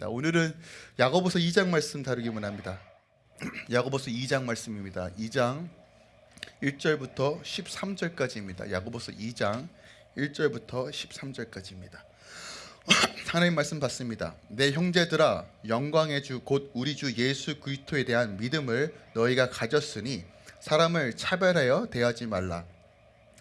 자, 오늘은 야고보서 2장 말씀 다루기만 합니다. 야고보서 2장 말씀입니다. 2장 1절부터 13절까지입니다. 야고보서 2장 1절부터 13절까지입니다. 하나님 말씀 받습니다. 내 형제들아 영광의 주 곧 우리 주 예수 그리스도에 대한 믿음을 너희가 가졌으니 사람을 차별하여 대하지 말라.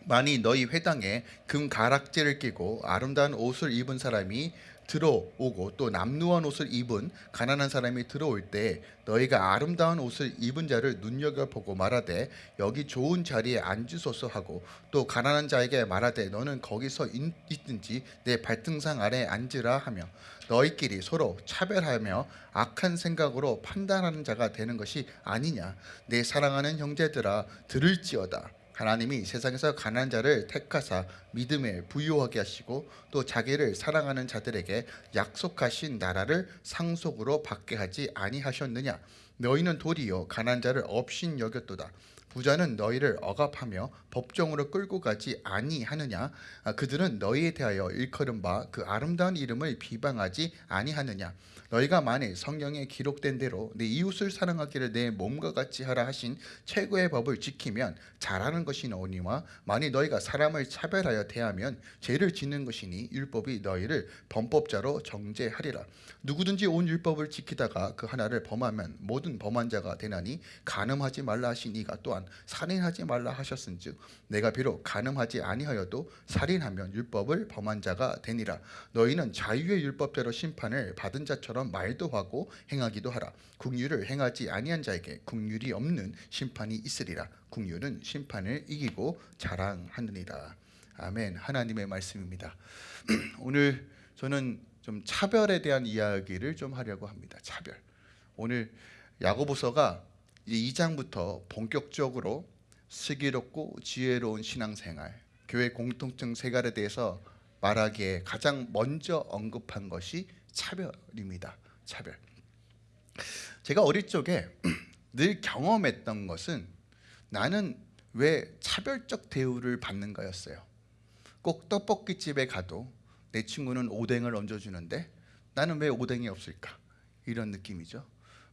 만이 너희 회당에 금 가락지를 끼고 아름다운 옷을 입은 사람이 들어오고 또 남루한 옷을 입은 가난한 사람이 들어올 때 너희가 아름다운 옷을 입은 자를 눈여겨보고 말하되 여기 좋은 자리에 앉으소서 하고 또 가난한 자에게 말하되 너는 거기서 있- 있든지 내 발등상 아래 앉으라 하며 너희끼리 서로 차별하며 악한 생각으로 판단하는 자가 되는 것이 아니냐. 내 사랑하는 형제들아 들을지어다 하나님이 세상에서 가난한 자를 택하사 믿음에 부유하게 하시고 또 자기를 사랑하는 자들에게 약속하신 나라를 상속으로 받게 하지 아니하셨느냐? 너희는 도리어 가난한 자를 업신 여겼도다 부자는 너희를 억압하며 법정으로 끌고 가지 아니하느냐? 아, 그들은 너희에 대하여 일컬은 바 그 아름다운 이름을 비방하지 아니하느냐? 너희가 만일 성경에 기록된 대로 내 이웃을 사랑하기를 내 몸과 같이 하라 하신 최고의 법을 지키면 잘하는 것이 너니와 만일 너희가 사람을 차별하여 대하면 죄를 짓는 것이니 율법이 너희를 범법자로 정죄하리라 누구든지 온 율법을 지키다가 그 하나를 범하면 모든 범한 자가 되나니 간음하지 말라 하신 이가 또한 살인하지 말라 하셨은즉 내가 비록 간음하지 아니하여도 살인하면 율법을 범한 자가 되니라. 너희는 자유의 율법대로 심판을 받은 자처럼 말도 하고 행하기도 하라. 국률을 행하지 아니한 자에게 국률이 없는 심판이 있으리라. 국률은 심판을 이기고 자랑하느니라. 아멘. 하나님의 말씀입니다. 오늘 저는 좀 차별에 대한 이야기를 좀 하려고 합니다 차별 오늘 야고보서가 이제 2장부터 본격적으로 슬기롭고 지혜로운 신앙생활, 교회 공통점 생활에 대해서 말하기에 가장 먼저 언급한 것이 차별입니다. 차별. 제가 어릴 적에 늘 경험했던 것은 나는 왜 차별적 대우를 받는가였어요. 꼭 떡볶이집에 가도 내 친구는 오뎅을 얹어주는데 나는 왜 오뎅이 없을까? 이런 느낌이죠.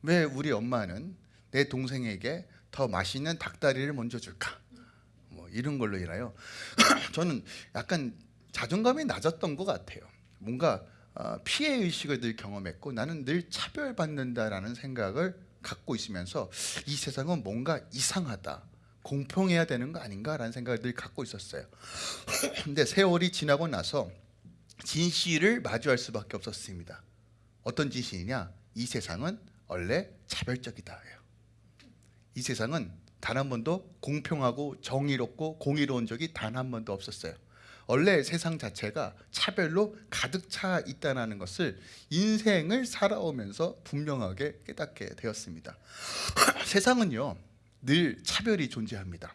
왜 우리 엄마는 내 동생에게 더 맛있는 닭다리를 먼저 줄까? 뭐 이런 걸로 인하여 저는 약간 자존감이 낮았던 것 같아요. 뭔가 어, 피해 의식을 늘 경험했고 나는 늘 차별받는다라는 생각을 갖고 있으면서 이 세상은 뭔가 이상하다. 공평해야 되는 거 아닌가라는 생각을 늘 갖고 있었어요. 근데 세월이 지나고 나서 진실을 마주할 수밖에 없었습니다. 어떤 진실이냐? 이 세상은 원래 차별적이다예요. 이 세상은 단 한 번도 공평하고 정의롭고 공의로운 적이 단 한 번도 없었어요. 원래 세상 자체가 차별로 가득 차 있다는 것을 인생을 살아오면서 분명하게 깨닫게 되었습니다. 세상은요 늘 차별이 존재합니다.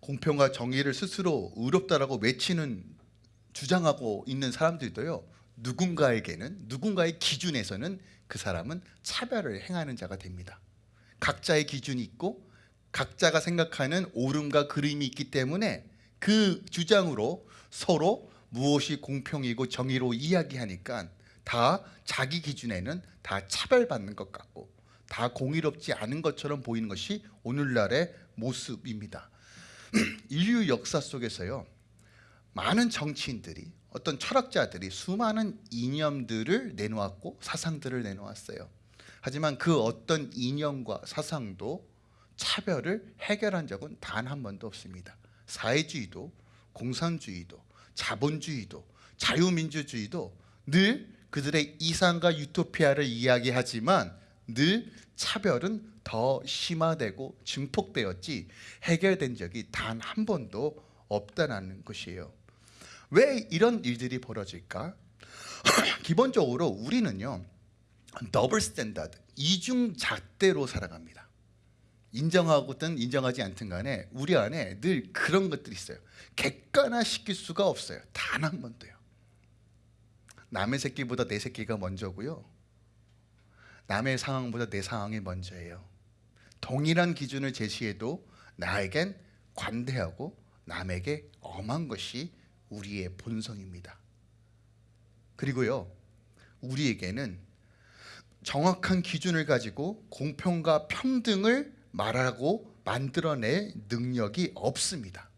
공평과 정의를 스스로 의롭다라고 외치는 주장하고 있는 사람들도요 누군가에게는 누군가의 기준에서는 그 사람은 차별을 행하는 자가 됩니다. 각자의 기준이 있고 각자가 생각하는 옳음과 그름이 있기 때문에 그 주장으로 서로 무엇이 공평이고 정의로 이야기하니까 다 자기 기준에는 다 차별받는 것 같고 다 공의롭지 않은 것처럼 보이는 것이 오늘날의 모습입니다. 인류 역사 속에서요 많은 정치인들이 어떤 철학자들이 수많은 이념들을 내놓았고 사상들을 내놓았어요. 하지만 그 어떤 이념과 사상도 차별을 해결한 적은 단 한 번도 없습니다. 사회주의도 공산주의도 자본주의도 자유민주주의도 늘 그들의 이상과 유토피아를 이야기하지만 늘 차별은 더 심화되고 증폭되었지 해결된 적이 단 한 번도 없다는 것이에요. 왜 이런 일들이 벌어질까? 기본적으로 우리는요 double standard 이중 잣대로 살아갑니다. 인정하고든 인정하지 않든 간에 우리 안에 늘 그런 것들이 있어요. 객관화시킬 수가 없어요. 단 한 번도요. 남의 새끼보다 내 새끼가 먼저고요. 남의 상황보다 내 상황이 먼저예요. 동일한 기준을 제시해도 나에겐 관대하고 남에게 엄한 것이 우리의 본성입니다. 그리고요. 우리에게는 정확한 기준을 가지고 공평과 평등을 말하고 만들어낼 능력이 없습니다.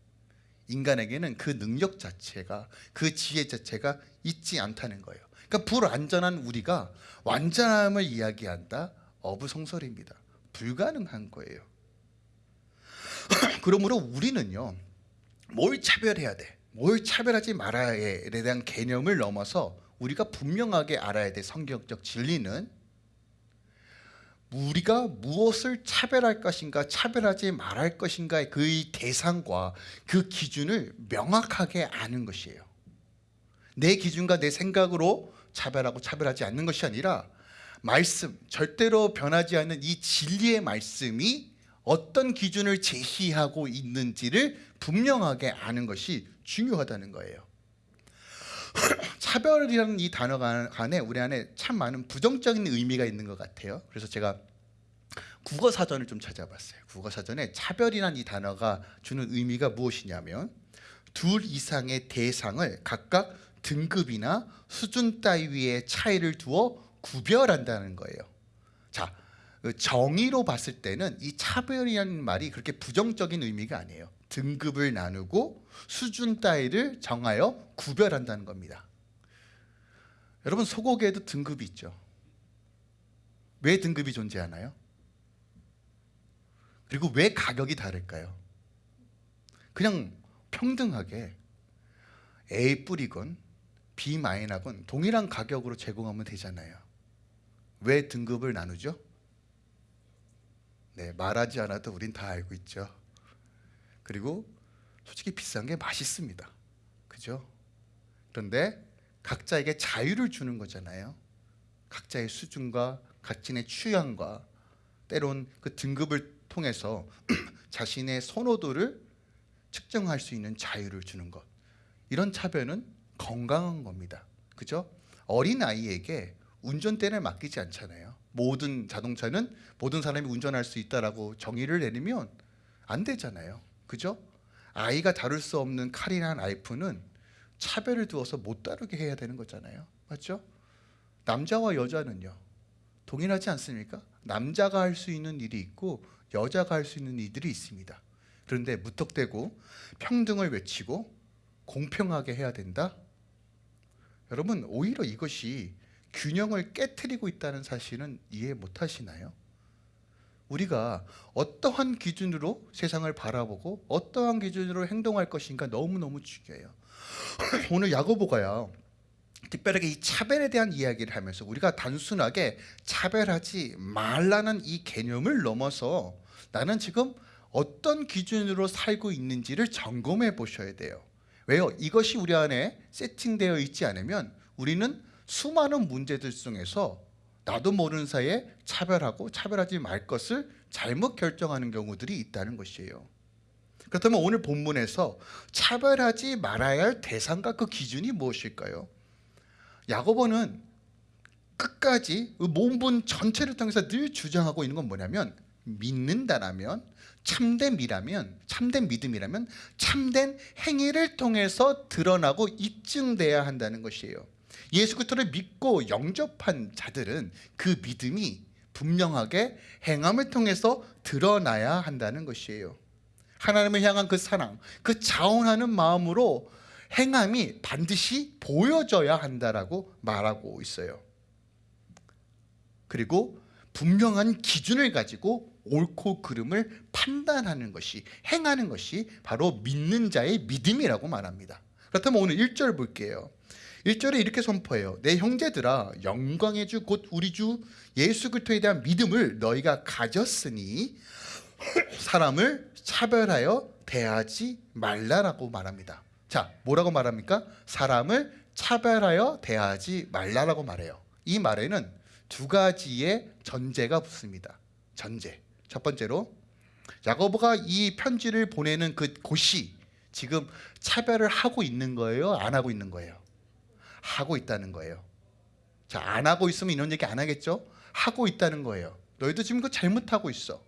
인간에게는 그 능력 자체가 그 지혜 자체가 있지 않다는 거예요. 그러니까 불완전한 우리가 완전함을 이야기한다 어부성설입니다. 불가능한 거예요. 그러므로 우리는요. 뭘 차별해야 돼? 뭘 차별하지 말아야에 대한 개념을 넘어서 우리가 분명하게 알아야 될 성경적 진리는 우리가 무엇을 차별할 것인가 차별하지 말할 것인가의 그의 대상과 그 기준을 명확하게 아는 것이에요. 내 기준과 내 생각으로 차별하고 차별하지 않는 것이 아니라 말씀 절대로 변하지 않는 이 진리의 말씀이 어떤 기준을 제시하고 있는지를 분명하게 아는 것이 중요하다는 거예요 차별이라는 이 단어가 안에 우리 안에 참 많은 부정적인 의미가 있는 것 같아요. 그래서 제가 국어 사전을 좀 찾아봤어요. 국어 사전에 차별이라는 이 단어가 주는 의미가 무엇이냐면 둘 이상의 대상을 각각 등급이나 수준 따위의 차이를 두어 구별한다는 거예요. 자, 그 정의로 봤을 때는 이 차별이라는 말이 그렇게 부정적인 의미가 아니에요. 등급을 나누고 수준 따위를 정하여 구별한다는 겁니다. 여러분 소고기에도 등급이 있죠. 왜 등급이 존재하나요? 그리고 왜 가격이 다를까요? 그냥 평등하게 A 뿌리건 B 마이너건 동일한 가격으로 제공하면 되잖아요. 왜 등급을 나누죠? 네, 말하지 않아도 우린 다 알고 있죠. 그리고 솔직히 비싼 게 맛있습니다. 그죠? 그런데 각자에게 자유를 주는 거잖아요. 각자의 수준과 각진의 취향과 때론 그 등급을 통해서 자신의 선호도를 측정할 수 있는 자유를 주는 것. 이런 차별은 건강한 겁니다. 그죠? 어린 아이에게 운전대를 맡기지 않잖아요. 모든 자동차는 모든 사람이 운전할 수 있다라고 정의를 내리면 안 되잖아요. 그죠? 아이가 다룰 수 없는 칼이나 나이프는 차별을 두어서 못 다루게 해야 되는 거잖아요. 맞죠? 남자와 여자는요. 동일하지 않습니까? 남자가 할 수 있는 일이 있고 여자가 할 수 있는 일들이 있습니다. 그런데 무턱대고 평등을 외치고 공평하게 해야 된다? 여러분 오히려 이것이 균형을 깨뜨리고 있다는 사실은 이해 못 하시나요? 우리가 어떠한 기준으로 세상을 바라보고 어떠한 기준으로 행동할 것인가 너무너무 중요해요. 오늘 야고보가요. 특별하게 이 차별에 대한 이야기를 하면서 우리가 단순하게 차별하지 말라는 이 개념을 넘어서 나는 지금 어떤 기준으로 살고 있는지를 점검해 보셔야 돼요. 왜요? 이것이 우리 안에 세팅되어 있지 않으면 우리는 수많은 문제들 중에서 나도 모르는 사이에 차별하고 차별하지 말 것을 잘못 결정하는 경우들이 있다는 것이에요. 그렇다면 오늘 본문에서 차별하지 말아야 할 대상과 그 기준이 무엇일까요? 야고보는 끝까지 그 본문 전체를 통해서 늘 주장하고 있는 건 뭐냐면 믿는다라면 참된 미라면 참된 믿음이라면 참된 행위를 통해서 드러나고 입증돼야 한다는 것이에요. 예수 그리스도를 믿고 영접한 자들은 그 믿음이 분명하게 행함을 통해서 드러나야 한다는 것이에요. 하나님을 향한 그 사랑, 그 자원하는 마음으로 행함이 반드시 보여져야 한다라고 말하고 있어요. 그리고 분명한 기준을 가지고 옳고 그름을 판단하는 것이 행하는 것이 바로 믿는 자의 믿음이라고 말합니다. 그렇다면 오늘 1절 볼게요. 1절에 이렇게 선포해요. 내 형제들아 영광의 주 곧 우리 주 예수 그리스도에 대한 믿음을 너희가 가졌으니 사람을 차별하여 대하지 말라라고 말합니다. 자, 뭐라고 말합니까? 사람을 차별하여 대하지 말라라고 말해요. 이 말에는 두 가지의 전제가 붙습니다. 전제. 첫 번째로 야고보가 이 편지를 보내는 그 곳이 지금 차별을 하고 있는 거예요? 안 하고 있는 거예요? 하고 있다는 거예요. 자, 안 하고 있으면 이런 얘기 안 하겠죠? 하고 있다는 거예요. 너희도 지금 그 잘못하고 있어.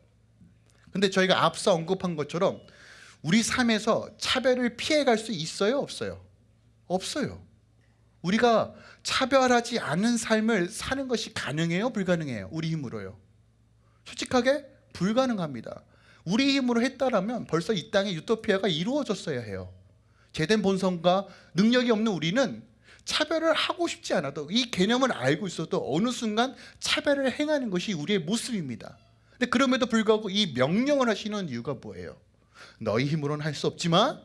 근데 저희가 앞서 언급한 것처럼 우리 삶에서 차별을 피해갈 수 있어요? 없어요? 없어요. 우리가 차별하지 않은 삶을 사는 것이 가능해요? 불가능해요? 우리 힘으로요. 솔직하게 불가능합니다. 우리 힘으로 했다라면 벌써 이 땅에 유토피아가 이루어졌어야 해요. 제된 본성과 능력이 없는 우리는 차별을 하고 싶지 않아도 이 개념을 알고 있어도 어느 순간 차별을 행하는 것이 우리의 모습입니다. 근데 그럼에도 불구하고 이 명령을 하시는 이유가 뭐예요? 너희 힘으로는 할 수 없지만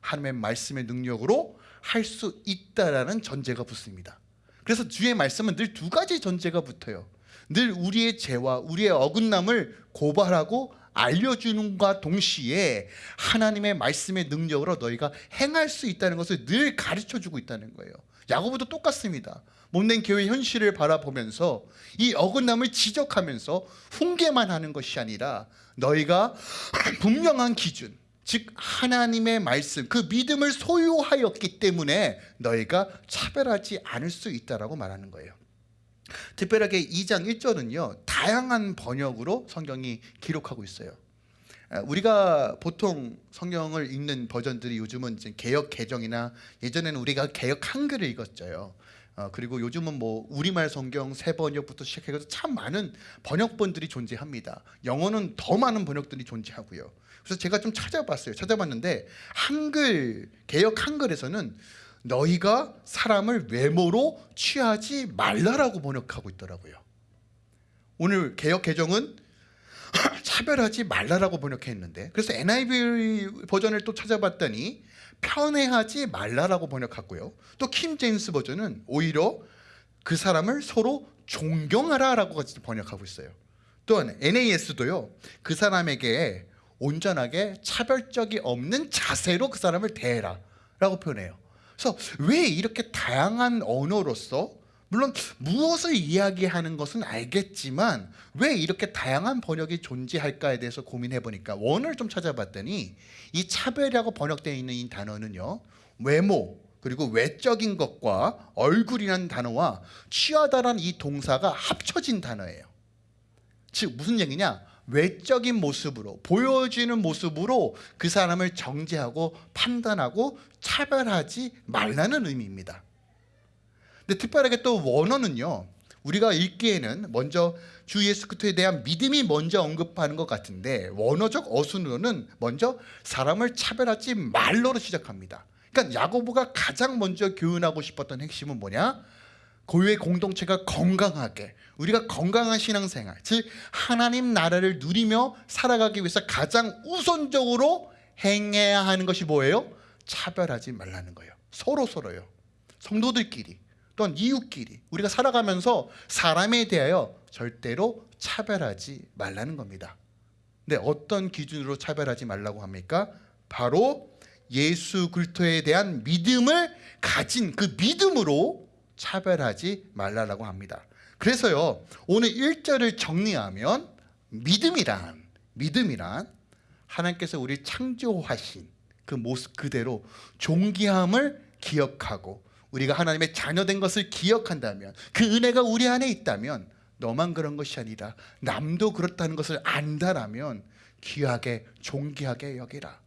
하나님의 말씀의 능력으로 할 수 있다라는 전제가 붙습니다. 그래서 주의 말씀은 늘 두 가지 전제가 붙어요. 늘 우리의 죄와 우리의 어긋남을 고발하고 알려주는과 동시에 하나님의 말씀의 능력으로 너희가 행할 수 있다는 것을 늘 가르쳐주고 있다는 거예요. 야고보도 똑같습니다. 못낸 교회 현실을 바라보면서 이 어긋남을 지적하면서 훈계만 하는 것이 아니라 너희가 분명한 기준 즉 하나님의 말씀 그 믿음을 소유하였기 때문에 너희가 차별하지 않을 수 있다라고 말하는 거예요. 특별하게 2장 1절은요 다양한 번역으로 성경이 기록하고 있어요. 아, 우리가 보통 성경을 읽는 버전들이 요즘은 이제 개역 개정이나 예전에는 우리가 개역 한글을 읽었죠. 어, 그리고 요즘은 뭐 우리말 성경 새 번역부터 시작해서 참 많은 번역본들이 존재합니다. 영어는 더 많은 번역들이 존재하고요. 그래서 제가 좀 찾아봤어요. 찾아봤는데 한글 개역 한글에서는 너희가 사람을 외모로 취하지 말라라고 번역하고 있더라고요. 오늘 개역 개정은 차별하지 말라라고 번역했는데 그래서 NIV 버전을 또 찾아봤더니 편애하지 말라라고 번역했고요. 또 킴 제임스 버전은 오히려 그 사람을 서로 존경하라라고 번역하고 있어요. 또한 NAS도요. 그 사람에게 온전하게 차별적이 없는 자세로 그 사람을 대해라 라고 표현해요. 그래서 왜 이렇게 다양한 언어로서 물론 무엇을 이야기하는 것은 알겠지만 왜 이렇게 다양한 번역이 존재할까에 대해서 고민해 보니까 원을 좀 찾아봤더니 이 차별이라고 번역되어 있는 이 단어는요 외모 그리고 외적인 것과 얼굴이라는 단어와 취하다라는 이 동사가 합쳐진 단어예요. 즉 무슨 얘기냐? 외적인 모습으로 보여지는 모습으로 그 사람을 정죄하고 판단하고 차별하지 말라는 의미입니다. 근데 특별하게 또 원어는요. 우리가 읽기에는 먼저 주 예수 그리스도에 대한 믿음이 먼저 언급하는 것 같은데 원어적 어순으로는 먼저 사람을 차별하지 말로로 시작합니다. 그러니까 야고보가 가장 먼저 교훈하고 싶었던 핵심은 뭐냐? 교회 공동체가 건강하게 우리가 건강한 신앙생활 즉 하나님 나라를 누리며 살아가기 위해서 가장 우선적으로 행해야 하는 것이 뭐예요? 차별하지 말라는 거예요. 서로 서로요. 성도들끼리 또한 이웃끼리 우리가 살아가면서 사람에 대하여 절대로 차별하지 말라는 겁니다. 근데 어떤 기준으로 차별하지 말라고 합니까? 바로 예수 그리스도에 대한 믿음을 가진 그 믿음으로 차별하지 말라라고 합니다. 그래서요. 오늘 1절을 정리하면 믿음이란 믿음이란 하나님께서 우리 창조하신 그 모습 그대로 존귀함을 기억하고 우리가 하나님의 자녀된 것을 기억한다면 그 은혜가 우리 안에 있다면 너만 그런 것이 아니라 남도 그렇다는 것을 안다라면 귀하게 존귀하게 여기라.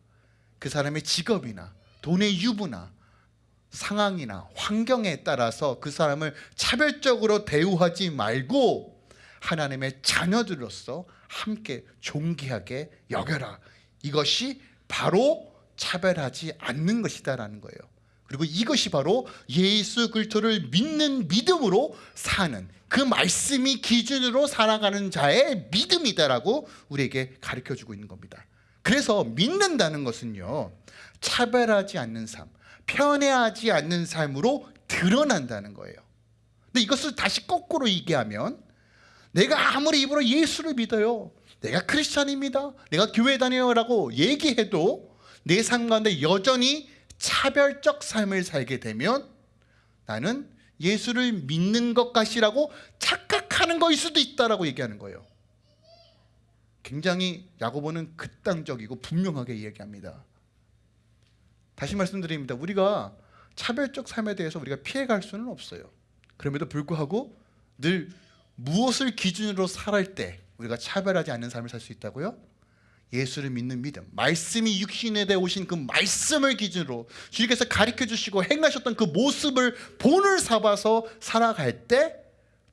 그 사람의 직업이나 돈의 유부나 상황이나 환경에 따라서 그 사람을 차별적으로 대우하지 말고 하나님의 자녀들로서 함께 존귀하게 여겨라. 이것이 바로 차별하지 않는 것이다라는 거예요. 그리고 이것이 바로 예수 그리스도를 믿는 믿음으로 사는 그 말씀이 기준으로 살아가는 자의 믿음이다라고 우리에게 가르쳐 주고 있는 겁니다. 그래서 믿는다는 것은요. 차별하지 않는 삶, 편애하지 않는 삶으로 드러난다는 거예요. 근데 이것을 다시 거꾸로 얘기하면 내가 아무리 입으로 예수를 믿어요. 내가 크리스찬입니다. 내가 교회 다녀요라고 얘기해도 내 삶 가운데 여전히 차별적 삶을 살게 되면 나는 예수를 믿는 것 같이라고 착각하는 것일 수도 있다라고 얘기하는 거예요. 굉장히 야고보는 극단적이고 분명하게 이야기합니다. 다시 말씀드립니다. 우리가 차별적 삶에 대해서 우리가 피해갈 수는 없어요. 그럼에도 불구하고 늘 무엇을 기준으로 살할 때 우리가 차별하지 않는 삶을 살 수 있다고요? 예수를 믿는 믿음, 말씀이 육신에 대해 오신 그 말씀을 기준으로 주님께서 가르쳐 주시고 행하셨던 그 모습을 본을 삼아서 살아갈 때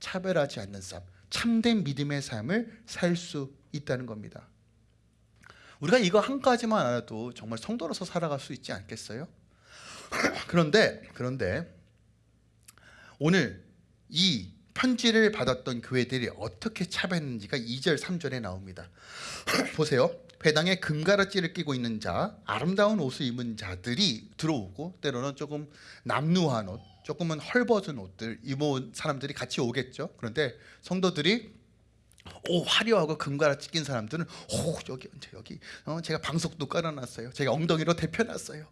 차별하지 않는 삶, 참된 믿음의 삶을 살 수 있다는 겁니다. 우리가 이거 한 가지만 알아도 정말 성도로서 살아갈 수 있지 않겠어요? 그런데 그런데 오늘 이 편지를 받았던 교회들이 어떻게 차별했는지가 2절 3절에 나옵니다. 보세요. 회당에 금가르찌를 끼고 있는 자, 아름다운 옷을 입은 자들이 들어오고 때로는 조금 남루한 옷, 조금은 헐벗은 옷들 입은 사람들이 같이 오겠죠. 그런데 성도들이 오 화려하고 금가라 찢긴 사람들은 오 여기 여기 어, 제가 방석도 깔아놨어요. 제가 엉덩이로 대펴놨어요.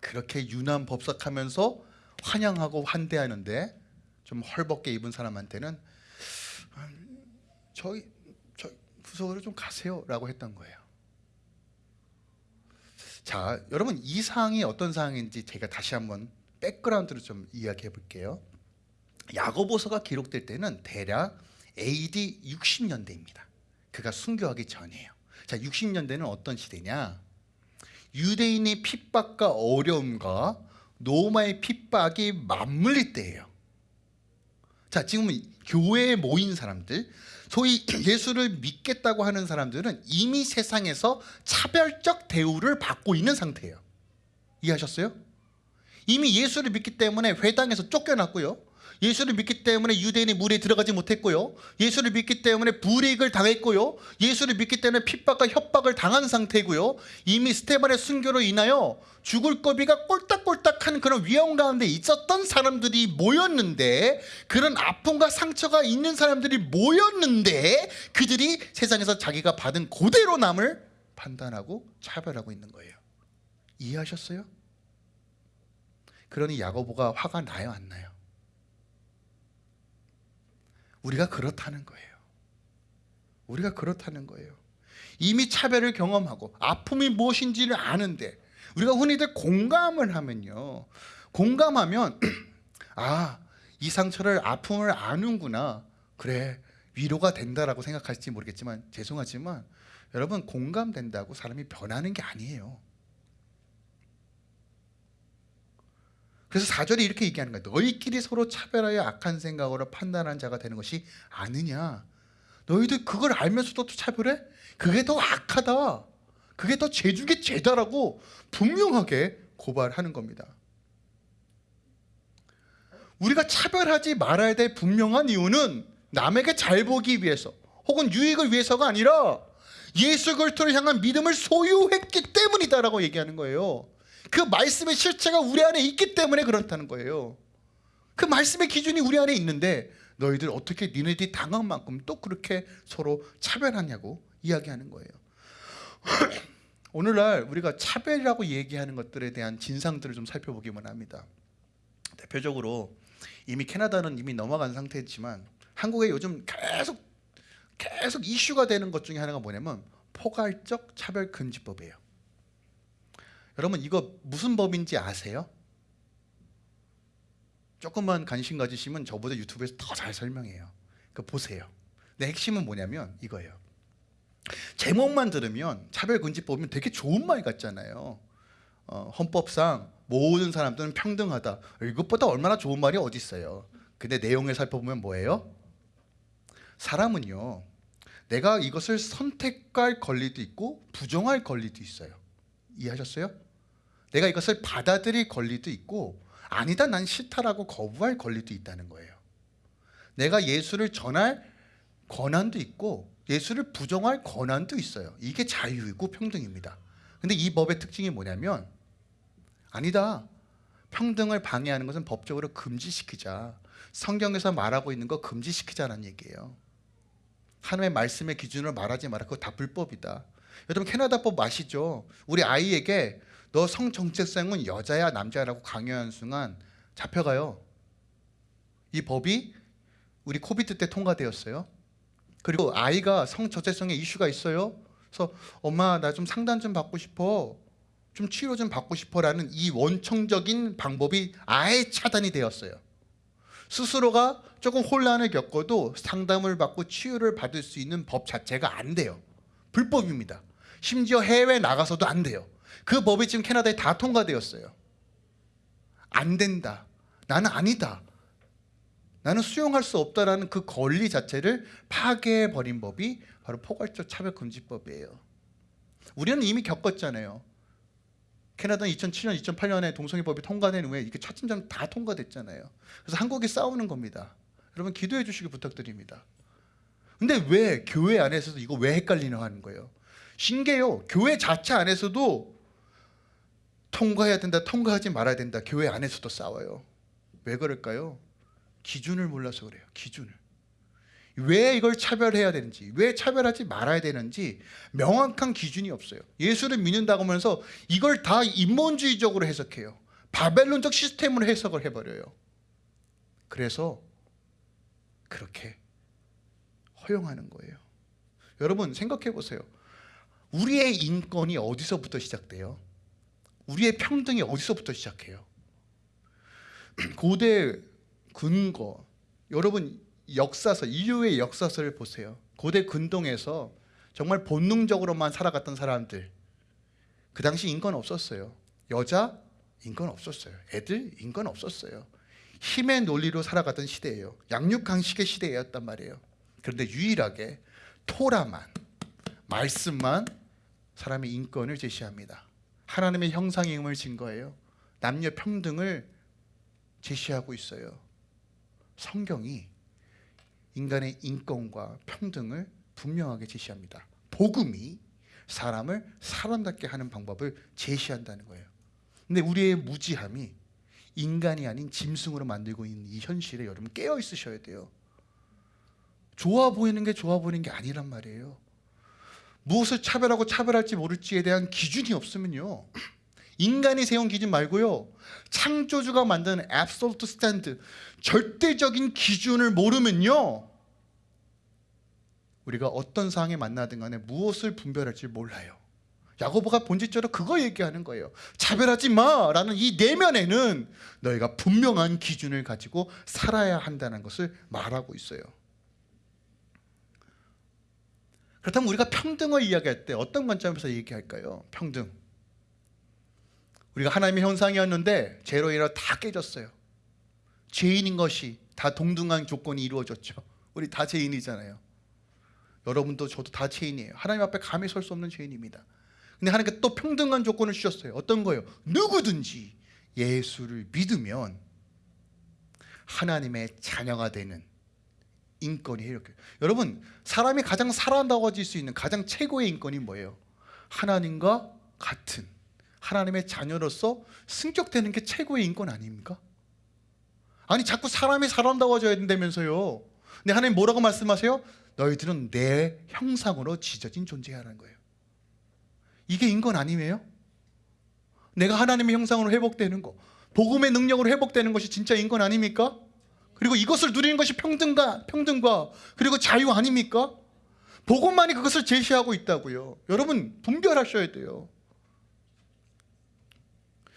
그렇게 유난 법석하면서 환영하고 환대하는데 좀 헐벗게 입은 사람한테는 음, 저희 저 구석으로 좀 가세요라고 했던 거예요. 자, 여러분 이 사항이 어떤 사항인지 제가 다시 한번 백그라운드로 좀 이야기해 볼게요. 야고보서가 기록될 때는 대략 AD 60년대입니다. 그가 순교하기 전이에요. 자, 60년대는 어떤 시대냐? 유대인의 핍박과 어려움과 로마의 핍박이 맞물릴 때예요. 자, 지금은 교회에 모인 사람들, 소위 예수를 믿겠다고 하는 사람들은 이미 세상에서 차별적 대우를 받고 있는 상태예요. 이해하셨어요? 이미 예수를 믿기 때문에 회당에서 쫓겨났고요. 예수를 믿기 때문에 유대인의 무리에 들어가지 못했고요. 예수를 믿기 때문에 불이익을 당했고요. 예수를 믿기 때문에 핍박과 협박을 당한 상태고요. 이미 스테반의 순교로 인하여 죽을 고비가 꼴딱꼴딱한 그런 위험 가운데 있었던 사람들이 모였는데 그런 아픔과 상처가 있는 사람들이 모였는데 그들이 세상에서 자기가 받은 고대로 남을 판단하고 차별하고 있는 거예요. 이해하셨어요? 그러니 야고보가 화가 나요, 안 나요? 우리가 그렇다는 거예요. 우리가 그렇다는 거예요. 이미 차별을 경험하고 아픔이 무엇인지를 아는데 우리가 흔히들 공감을 하면요. 공감하면 아, 이 상처를 아픔을 아는구나. 그래. 위로가 된다라고 생각할지 모르겠지만 죄송하지만 여러분 공감된다고 사람이 변하는 게 아니에요. 그래서 4절이 이렇게 얘기하는 거예요. 너희끼리 서로 차별하여 악한 생각으로 판단한 자가 되는 것이 아느냐. 너희들 그걸 알면서도 또 차별해? 그게 더 악하다. 그게 더 죄중의 죄다라고 분명하게 고발하는 겁니다. 우리가 차별하지 말아야 될 분명한 이유는 남에게 잘 보기 위해서 혹은 유익을 위해서가 아니라 예수 그리스도를 향한 믿음을 소유했기 때문이다라고 얘기하는 거예요. 그 말씀의 실체가 우리 안에 있기 때문에 그렇다는 거예요. 그 말씀의 기준이 우리 안에 있는데 너희들 어떻게 니네들이 당한 만큼 또 그렇게 서로 차별하냐고 이야기하는 거예요. 오늘날 우리가 차별이라고 얘기하는 것들에 대한 진상들을 좀 살펴보기만 합니다. 대표적으로 이미 캐나다는 이미 넘어간 상태지만 한국에 요즘 계속 계속 이슈가 되는 것 중에 하나가 뭐냐면 포괄적 차별 금지법이에요. 여러분 이거 무슨 법인지 아세요? 조금만 관심 가지시면 저보다 유튜브에서 더 잘 설명해요. 그 보세요. 근데 핵심은 뭐냐면 이거예요. 제목만 들으면 차별금지법이면 되게 좋은 말 같잖아요. 어, 헌법상 모든 사람들은 평등하다. 이것보다 얼마나 좋은 말이 어디 있어요? 근데 내용을 살펴보면 뭐예요? 사람은요. 내가 이것을 선택할 권리도 있고 부정할 권리도 있어요. 이해하셨어요? 내가 이것을 받아들일 권리도 있고 아니다 난 싫다라고 거부할 권리도 있다는 거예요. 내가 예수를 전할 권한도 있고 예수를 부정할 권한도 있어요. 이게 자유이고 평등입니다. 근데 이 법의 특징이 뭐냐면 아니다. 평등을 방해하는 것은 법적으로 금지시키자. 성경에서 말하고 있는 거 금지시키자는 얘기예요. 하나님의 말씀의 기준으로 말하지 마라. 그거 다 불법이다. 여러분 캐나다법 아시죠? 우리 아이에게 너 성 정체성은 여자야 남자야라고 강요하는 순간 잡혀가요. 이 법이 우리 코비드 때 통과되었어요. 그리고 아이가 성 정체성에 이슈가 있어요. 그래서 엄마 나 좀 상담 좀 받고 싶어. 좀 치료 좀 받고 싶어라는 이 원청적인 방법이 아예 차단이 되었어요. 스스로가 조금 혼란을 겪어도 상담을 받고 치유를 받을 수 있는 법 자체가 안 돼요. 불법입니다. 심지어 해외 나가서도 안 돼요. 그 법이 지금 캐나다에 다 통과되었어요. 안 된다. 나는 아니다. 나는 수용할 수 없다라는 그 권리 자체를 파괴해 버린 법이 바로 포괄적 차별금지법이에요. 우리는 이미 겪었잖아요. 캐나다는 2007년, 2008년에 동성애법이 통과된 후에 이게 차츰차츰 다 통과됐잖아요. 그래서 한국이 싸우는 겁니다. 여러분 기도해 주시기 부탁드립니다. 근데 왜 교회 안에서도 이거 왜 헷갈리나 하는 거예요. 신기해요. 교회 자체 안에서도 통과해야 된다, 통과하지 말아야 된다. 교회 안에서도 싸워요. 왜 그럴까요? 기준을 몰라서 그래요. 기준을. 왜 이걸 차별해야 되는지, 왜 차별하지 말아야 되는지 명확한 기준이 없어요. 예수를 믿는다고 하면서 이걸 다 인본주의적으로 해석해요. 바벨론적 시스템으로 해석을 해버려요. 그래서 그렇게 허용하는 거예요. 여러분 생각해 보세요. 우리의 인권이 어디서부터 시작돼요? 우리의 평등이 어디서부터 시작해요? 고대 근거 여러분 역사서 인류의 역사서를 보세요. 고대 근동에서 정말 본능적으로만 살아갔던 사람들 그 당시 인권 없었어요. 여자 인권 없었어요. 애들 인권 없었어요. 힘의 논리로 살아가던 시대예요. 양육강식의 시대였단 말이에요. 그런데 유일하게 토라만 말씀만 사람의 인권을 제시합니다. 하나님의 형상임을 증거해요. 남녀 평등을 제시하고 있어요. 성경이 인간의 인권과 평등을 분명하게 제시합니다. 복음이 사람을 사람답게 하는 방법을 제시한다는 거예요. 근데 우리의 무지함이 인간이 아닌 짐승으로 만들고 있는 이 현실에 여러분 깨어 있으셔야 돼요. 좋아 보이는 게 좋아 보이는 게 아니란 말이에요. 무엇을 차별하고 차별할지 모를지에 대한 기준이 없으면요. 인간이 세운 기준 말고요. 창조주가 만든 absolute stand, 절대적인 기준을 모르면요. 우리가 어떤 상황에 만나든 간에 무엇을 분별할지 몰라요. 야고보가 본질적으로 그거 얘기하는 거예요. 차별하지 마라는 이 내면에는 너희가 분명한 기준을 가지고 살아야 한다는 것을 말하고 있어요. 그렇다면 우리가 평등을 이야기할 때 어떤 관점에서 얘기할까요? 평등. 우리가 하나님의 현상이었는데 죄로 인해 다 깨졌어요. 죄인인 것이 다 동등한 조건이 이루어졌죠. 우리 다 죄인이잖아요. 여러분도 저도 다 죄인이에요. 하나님 앞에 감히 설 수 없는 죄인입니다. 근데 하나님께 또 평등한 조건을 주셨어요. 어떤 거예요? 누구든지 예수를 믿으면 하나님의 자녀가 되는 인권이 이렇게. 여러분, 사람이 가장 살아남아질 수 있는 가장 최고의 인권이 뭐예요? 하나님과 같은 하나님의 자녀로서 승격되는 게 최고의 인권 아닙니까? 아니 자꾸 사람이 살아남아져야 된다면서요. 근데 하나님 뭐라고 말씀하세요? 너희들은 내 형상으로 지져진 존재라는 거예요. 이게 인권 아니에요? 내가 하나님의 형상으로 회복되는 거, 복음의 능력으로 회복되는 것이 진짜 인권 아닙니까? 그리고 이것을 누리는 것이 평등과 평등과 그리고 자유 아닙니까? 복음만이 그것을 제시하고 있다고요. 여러분 분별하셔야 돼요.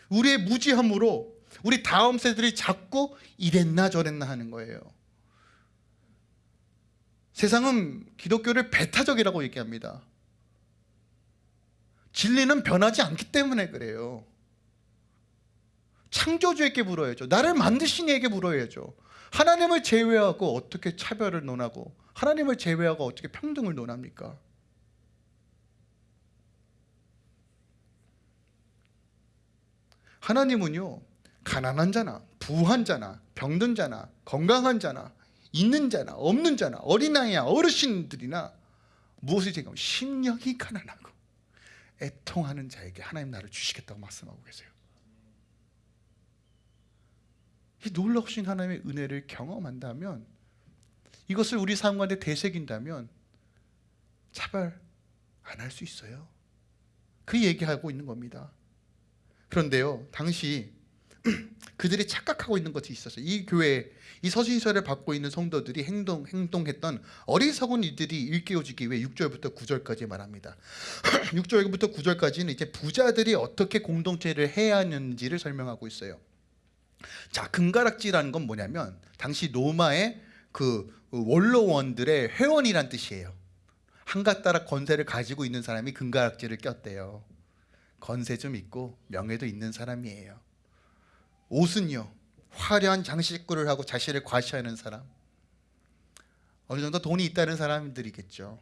우리의 무지함으로 우리 다음 세들이 자꾸 이랬나 저랬나 하는 거예요. 세상은 기독교를 배타적이라고 얘기합니다. 진리는 변하지 않기 때문에 그래요. 창조주에게 물어야죠. 나를 만드신 이에게 물어야죠. 하나님을 제외하고 어떻게 차별을 논하고 하나님을 제외하고 어떻게 평등을 논합니까? 하나님은요 가난한 자나 부한 자나 병든 자나 건강한 자나 있는 자나 없는 자나 어린아이야 어르신들이나 무엇을 제가 심령이 가난하고 애통하는 자에게 하나님 나를 주시겠다고 말씀하고 계세요. 이 놀라우신 하나님의 은혜를 경험한다면 이것을 우리 삶 가운데 되새긴다면 차별 안 할 수 있어요. 그 얘기하고 있는 겁니다. 그런데요, 당시 그들이 착각하고 있는 것이 있었어요. 이 교회, 이 서신서를 받고 있는 성도들이 행동 행동했던 어리석은 이들이 일깨워지기 위해 6절부터 9절까지 말합니다. 6절부터 9절까지는 이제 부자들이 어떻게 공동체를 해야 하는지를 설명하고 있어요. 자, 금가락지라는 건 뭐냐면 당시 로마의 그 원로원들의 회원이란 뜻이에요. 한가 따라 건세를 가지고 있는 사람이 금가락지를 꼈대요. 건세 좀 있고 명예도 있는 사람이에요. 옷은요 화려한 장식구를 하고 자신을 과시하는 사람 어느 정도 돈이 있다는 사람들이겠죠.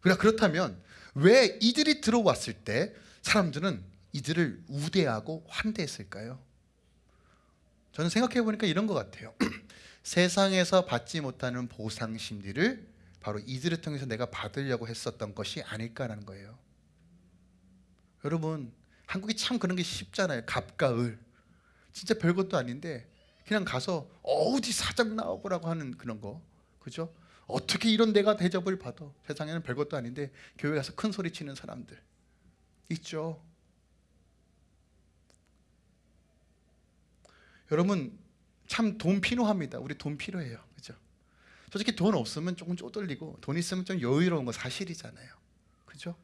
그러나 그렇다면 왜 이들이 들어왔을 때 사람들은 이들을 우대하고 환대했을까요? 저는 생각해 보니까 이런 것 같아요. 세상에서 받지 못하는 보상 심리를 바로 이들을 통해서 내가 받으려고 했었던 것이 아닐까라는 거예요. 여러분 한국이 참 그런 게 쉽잖아요. 갑과 을. 진짜 별것도 아닌데 그냥 가서 어디 사장 나오고라고 하는 그런 거. 그죠? 어떻게 이런 내가 대접을 받아? 세상에는 별것도 아닌데 교회 가서 큰 소리 치는 사람들 있죠. 여러분 참 돈 필요합니다. 우리 돈 필요해요. 그죠? 솔직히 돈 없으면 조금 쪼들리고 돈 있으면 좀 여유로운 거 사실이잖아요. 그죠?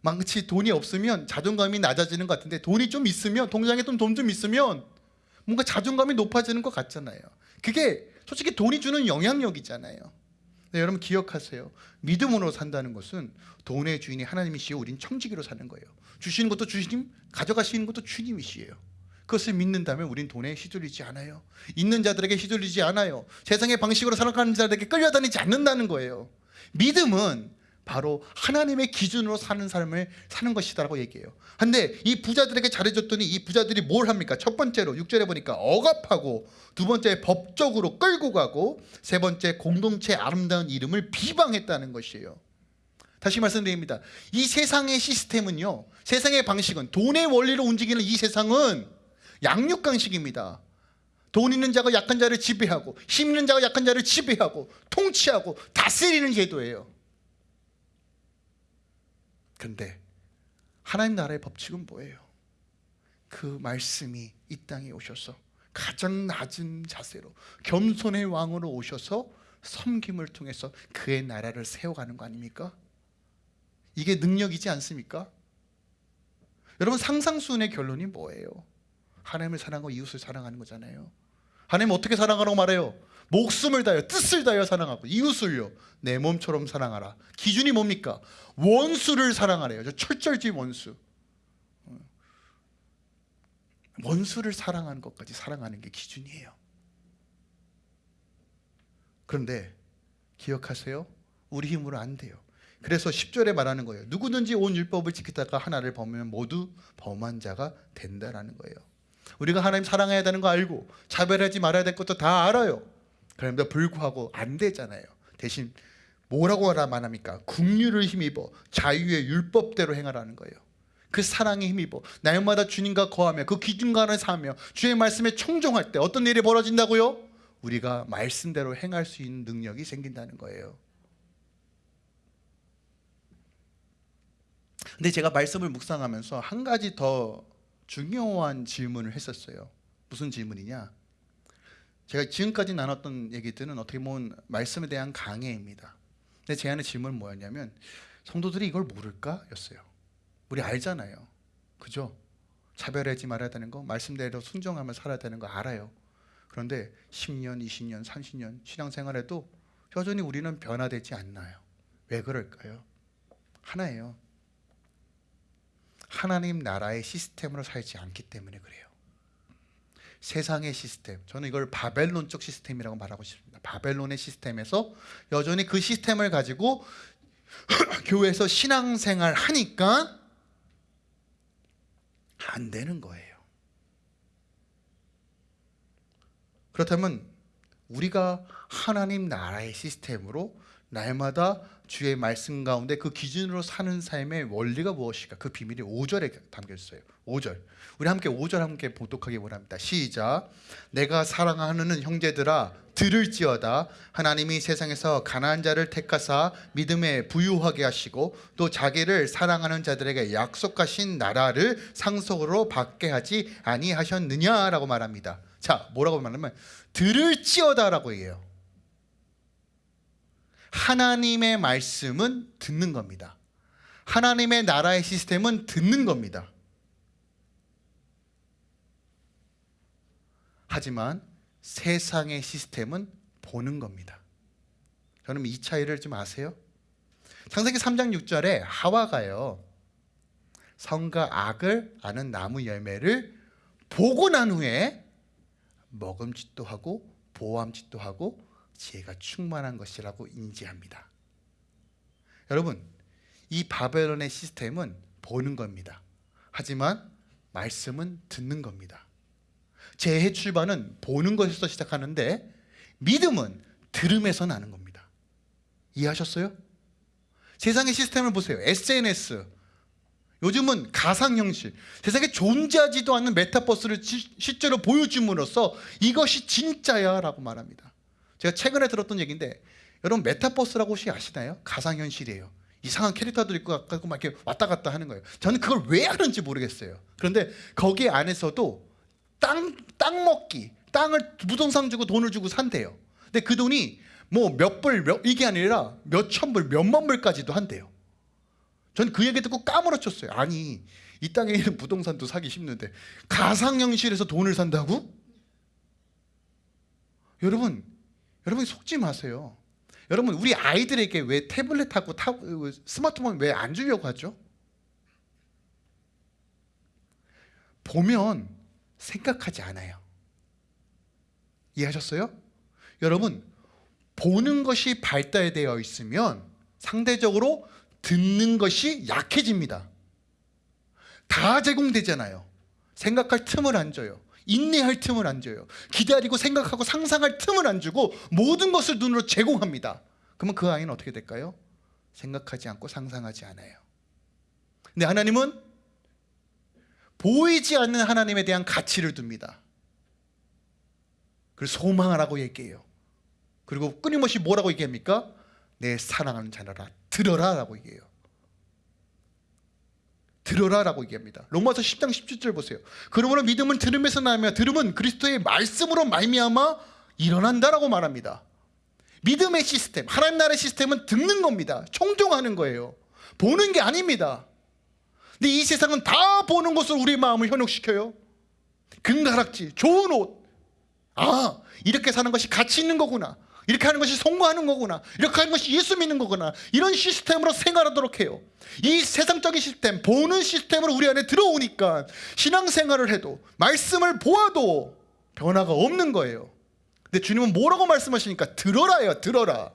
망치 돈이 없으면 자존감이 낮아지는 것 같은데 돈이 좀 있으면 통장에 돈좀 있으면 뭔가 자존감이 높아지는 것 같잖아요. 그게 솔직히 돈이 주는 영향력이잖아요. 네, 여러분 기억하세요. 믿음으로 산다는 것은 돈의 주인이 하나님이시요 우린 청지기로 사는 거예요. 주시는 것도 주님, 가져가시는 것도 주님이시에요. 그것을 믿는다면 우린 돈에 휘둘리지 않아요. 있는 자들에게 휘둘리지 않아요. 세상의 방식으로 살아가는 자들에게 끌려다니지 않는다는 거예요. 믿음은 바로 하나님의 기준으로 사는 삶을 사는 것이다라고 얘기해요. 근데 이 부자들에게 잘해줬더니 이 부자들이 뭘 합니까? 첫 번째로 6절에 보니까 억압하고 두 번째 법적으로 끌고 가고 세 번째 공동체 아름다운 이름을 비방했다는 것이에요. 다시 말씀드립니다. 이 세상의 시스템은요. 세상의 방식은 돈의 원리로 움직이는 이 세상은 양육강식입니다. 돈 있는 자가 약한 자를 지배하고 힘 있는 자가 약한 자를 지배하고 통치하고 다스리는 제도예요. 근데 하나님 나라의 법칙은 뭐예요? 그 말씀이 이 땅에 오셔서 가장 낮은 자세로 겸손의 왕으로 오셔서 섬김을 통해서 그의 나라를 세워가는 거 아닙니까? 이게 능력이지 않습니까? 여러분 상상순의 결론이 뭐예요? 하나님을 사랑하고 이웃을 사랑하는 거잖아요. 하나님 어떻게 사랑하라고 말해요? 목숨을 다하여 뜻을 다하여 사랑하고 이웃을요 내 몸처럼 사랑하라. 기준이 뭡니까? 원수를 사랑하래요. 저 철절지 원수. 원수를 사랑하는 것까지 사랑하는 게 기준이에요. 그런데 기억하세요. 우리 힘으로 안 돼요. 그래서 10절에 말하는 거예요. 누구든지 온 율법을 지키다가 하나를 범하면 모두 범한 자가 된다라는 거예요. 우리가 하나님 사랑해야 되는 거 알고 차별하지 말아야 될 것도 다 알아요. 그런데 불구하고 안 되잖아요. 대신 뭐라고 하라만 합니까? 국류를 힘입어 자유의 율법대로 행하라는 거예요. 그 사랑에 힘입어 날마다 주님과 거하며 그 기준관을 사며 주의 말씀에 청종할 때 어떤 일이 벌어진다고요? 우리가 말씀대로 행할 수 있는 능력이 생긴다는 거예요. 근데 제가 말씀을 묵상하면서 한 가지 더 중요한 질문을 했었어요. 무슨 질문이냐? 제가 지금까지 나눴던 얘기들은 어떻게 보면 말씀에 대한 강해입니다. 근데 제 안의 질문은 뭐였냐면 성도들이 이걸 모를까? 였어요. 우리 알잖아요. 그죠? 차별하지 말아야 되는 거, 말씀대로 순종하며 살아야 되는 거 알아요. 그런데 10년, 20년, 30년 신앙생활에도 여전히 우리는 변화되지 않나요? 왜 그럴까요? 하나예요. 하나님 나라의 시스템으로 살지 않기 때문에 그래요. 세상의 시스템, 저는 이걸 바벨론적 시스템이라고 말하고 싶습니다. 바벨론의 시스템에서 여전히 그 시스템을 가지고 교회에서 신앙생활 하니까 안 되는 거예요. 그렇다면 우리가 하나님 나라의 시스템으로 날마다 주의 말씀 가운데 그 기준으로 사는 삶의 원리가 무엇일까? 그 비밀이 5절에 담겨 있어요. 5절. 우리 함께 5절 함께 보독하기 원합니다. 시작. 내가 사랑하는 형제들아 들을지어다 하나님이 세상에서 가난한 자를 택하사 믿음에 부유하게 하시고 또 자기를 사랑하는 자들에게 약속하신 나라를 상속으로 받게 하지 아니하셨느냐라고 말합니다. 자, 뭐라고 말하면 들을지어다라고 얘기해요. 하나님의 말씀은 듣는 겁니다. 하나님의 나라의 시스템은 듣는 겁니다. 하지만 세상의 시스템은 보는 겁니다. 여러분 이 차이를 좀 아세요? 창세기 3장 6절에 하와가요. 성과 악을 아는 나무 열매를 보고 난 후에 먹음짓도 하고 보암짓도 하고 지혜가 충만한 것이라고 인지합니다. 여러분, 이 바벨론의 시스템은 보는 겁니다. 하지만 말씀은 듣는 겁니다. 재해 출발은 보는 것에서 시작하는데 믿음은 들음에서 나는 겁니다. 이해하셨어요? 세상의 시스템을 보세요. SNS. 요즘은 가상 형식, 세상에 존재하지도 않는 메타버스를 시- 실제로 보여줌으로써 이것이 진짜야 라고 말합니다. 제가 최근에 들었던 얘기인데 여러분 메타버스라고 혹시 아시나요? 가상 현실이에요. 이상한 캐릭터들 있고 막 이렇게 왔다 갔다 하는 거예요. 저는 그걸 왜 하는지 모르겠어요. 그런데 거기 안에서도 땅, 땅 먹기, 땅을 부동산 주고 돈을 주고 산대요. 근데 그 돈이 뭐 몇 불, 몇, 이게 아니라 몇천 불, 몇만 불까지도 한대요. 전 그 얘기 듣고 까무러쳤어요. 아니, 이 땅에 있는 부동산도 사기 쉽는데 가상현실에서 돈을 산다고? 여러분, 여러분 속지 마세요. 여러분, 우리 아이들에게 왜 태블릿하고 타, 스마트폰 왜 안 주려고 하죠? 보면 생각하지 않아요. 이해하셨어요? 여러분, 보는 것이 발달되어 있으면 상대적으로 듣는 것이 약해집니다. 다 제공되잖아요. 생각할 틈을 안 줘요. 인내할 틈을 안 줘요. 기다리고 생각하고 상상할 틈을 안 주고 모든 것을 눈으로 제공합니다. 그러면 그 아이는 어떻게 될까요? 생각하지 않고 상상하지 않아요. 근데 하나님은 보이지 않는 하나님에 대한 가치를 둡니다. 그리고 소망하라고 얘기해요. 그리고 끊임없이 뭐라고 얘기합니까? 내 사랑하는 자녀라 들어라 라고 얘기해요. 들어라 라고 얘기합니다. 로마서 10장 17절 보세요. 그러므로 믿음은 들음에서 나며 들음은 그리스도의 말씀으로 말미암아 일어난다 라고 말합니다. 믿음의 시스템, 하나님 나라의 시스템은 듣는 겁니다. 총종하는 거예요. 보는 게 아닙니다. 근데 이 세상은 다 보는 것으로 우리 마음을 현혹시켜요. 금가락지, 좋은 옷. 아, 이렇게 사는 것이 가치 있는 거구나. 이렇게 하는 것이 성공하는 거구나. 이렇게 하는 것이 예수 믿는 거구나. 이런 시스템으로 생활하도록 해요. 이 세상적인 시스템, 보는 시스템으로 우리 안에 들어오니까 신앙생활을 해도 말씀을 보아도 변화가 없는 거예요. 근데 주님은 뭐라고 말씀하시니까 들어라요, 들어라.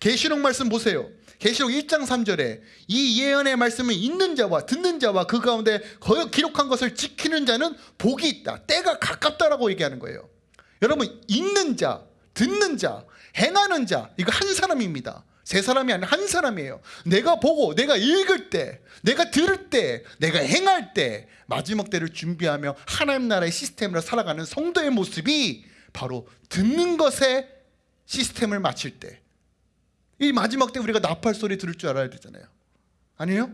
계시록 말씀 보세요. 계시록 1장 3절에 이 예언의 말씀을 읽는 자와 듣는 자와 그 가운데 거역 기록한 것을 지키는 자는 복이 있다. 때가 가깝다라고 얘기하는 거예요. 여러분 읽는 자, 듣는 자, 행하는 자 이거 한 사람입니다. 세 사람이 아니라 한 사람이에요. 내가 보고 내가 읽을 때, 내가 들을 때, 내가 행할 때 마지막 때를 준비하며 하나님 나라의 시스템으로 살아가는 성도의 모습이 바로 듣는 것에 시스템을 마칠 때. 이 마지막 때 우리가 나팔 소리 들을 줄 알아야 되잖아요. 아니에요?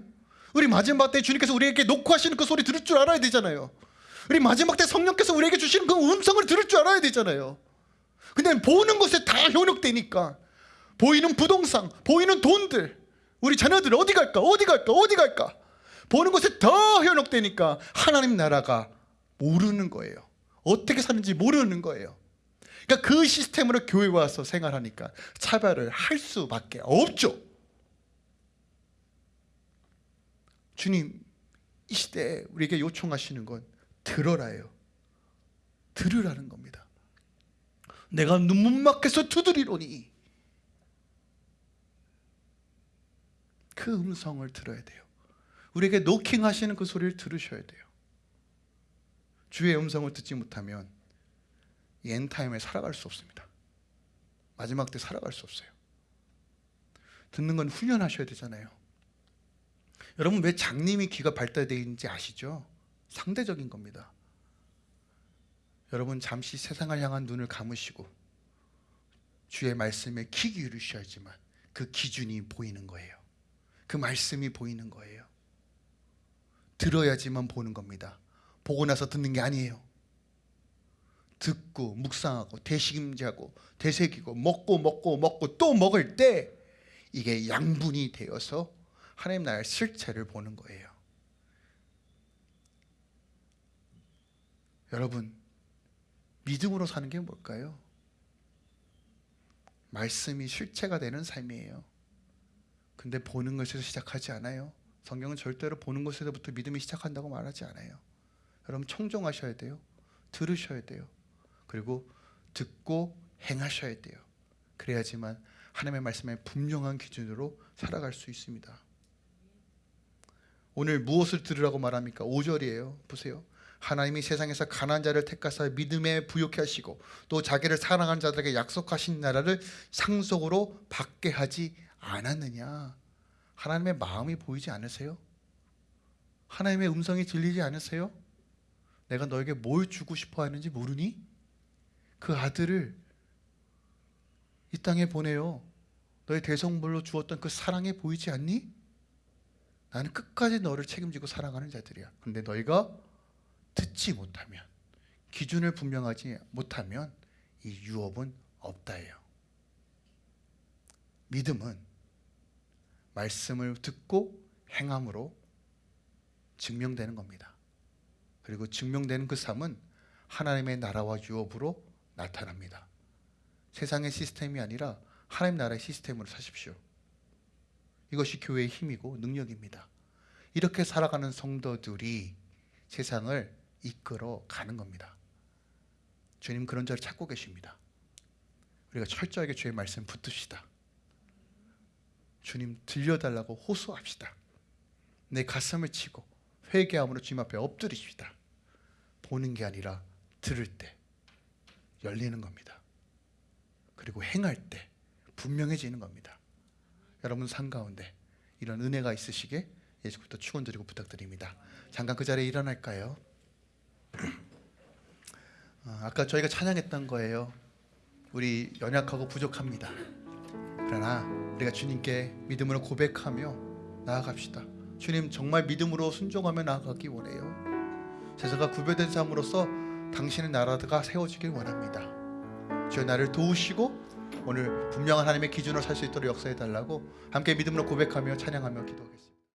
우리 마지막 때 주님께서 우리에게 녹화하시는 그 소리 들을 줄 알아야 되잖아요. 우리 마지막 때 성령께서 우리에게 주시는 그 음성을 들을 줄 알아야 되잖아요. 근데 보는 것에 다 현혹되니까 보이는 부동산, 보이는 돈들, 우리 자녀들 어디 갈까, 어디 갈까, 어디 갈까 보는 것에 더 현혹되니까 하나님 나라가 모르는 거예요. 어떻게 사는지 모르는 거예요. 그러니까 그 시스템으로 교회 와서 생활하니까 차별을 할 수밖에 없죠. 주님 이 시대에 우리에게 요청하시는 건 들어라요. 들으라는 겁니다. 내가 눈문막해서 두드리노니 그 음성을 들어야 돼요. 우리에게 노킹 하시는 그 소리를 들으셔야 돼요. 주의 음성을 듣지 못하면 이 엔타임에 살아갈 수 없습니다. 마지막 때 살아갈 수 없어요. 듣는 건 훈련하셔야 되잖아요. 여러분 왜 장님이 귀가 발달되어 있는지 아시죠? 상대적인 겁니다. 여러분 잠시 세상을 향한 눈을 감으시고 주의 말씀에 귀 기울이셔야지만 그 기준이 보이는 거예요. 그 말씀이 보이는 거예요. 들어야지만 보는 겁니다. 보고 나서 듣는 게 아니에요. 듣고 묵상하고 되식임자고 되새기고 먹고 먹고 먹고 또 먹을 때 이게 양분이 되어서 하나님 나라의 실체를 보는 거예요. 여러분 믿음으로 사는 게 뭘까요? 말씀이 실체가 되는 삶이에요. 근데 보는 것에서 시작하지 않아요. 성경은 절대로 보는 것에서부터 믿음이 시작한다고 말하지 않아요. 여러분 청종하셔야 돼요. 들으셔야 돼요. 그리고 듣고 행하셔야 돼요. 그래야지만 하나님의 말씀의 분명한 기준으로 살아갈 수 있습니다. 오늘 무엇을 들으라고 말합니까? 5절이에요. 보세요. 하나님이 세상에서 가난한 자를 택하사 믿음에 부욕케 하시고 또 자기를 사랑하는 자들에게 약속하신 나라를 상속으로 받게 하지 않았느냐. 하나님의 마음이 보이지 않으세요? 하나님의 음성이 들리지 않으세요? 내가 너에게 뭘 주고 싶어 하는지 모르니? 그 아들을 이 땅에 보내요. 너의 대성물로 주었던 그 사랑이 보이지 않니? 나는 끝까지 너를 책임지고 사랑하는 자들이야. 근데 너희가 듣지 못하면 기준을 분명하지 못하면 이 유업은 없다예요. 믿음은 말씀을 듣고 행함으로 증명되는 겁니다. 그리고 증명되는 그 삶은 하나님의 나라와 유업으로 나타납니다. 세상의 시스템이 아니라 하나님 나라의 시스템으로 사십시오. 이것이 교회의 힘이고 능력입니다. 이렇게 살아가는 성도들이 세상을 이끌어 가는 겁니다. 주님 그런 자를 찾고 계십니다. 우리가 철저하게 주의 말씀 붙듭시다. 주님 들려달라고 호소합시다. 내 가슴을 치고 회개함으로 주님 앞에 엎드리십시다. 보는 게 아니라 들을 때 열리는 겁니다. 그리고 행할 때 분명해지는 겁니다. 여러분 삶 가운데 이런 은혜가 있으시게 예수부터 축원드리고 부탁드립니다. 잠깐 그 자리에 일어날까요? 어, 아까 저희가 찬양했던 거예요. 우리 연약하고 부족합니다. 그러나 우리가 주님께 믿음으로 고백하며 나아갑시다. 주님 정말 믿음으로 순종하며 나아가기 원해요. 제사가 구별된 삶으로서 당신의 나라가 세워지길 원합니다. 주여 나를 도우시고 오늘 분명한 하나님의 기준으로 살 수 있도록 역사해 달라고 함께 믿음으로 고백하며 찬양하며 기도하겠습니다.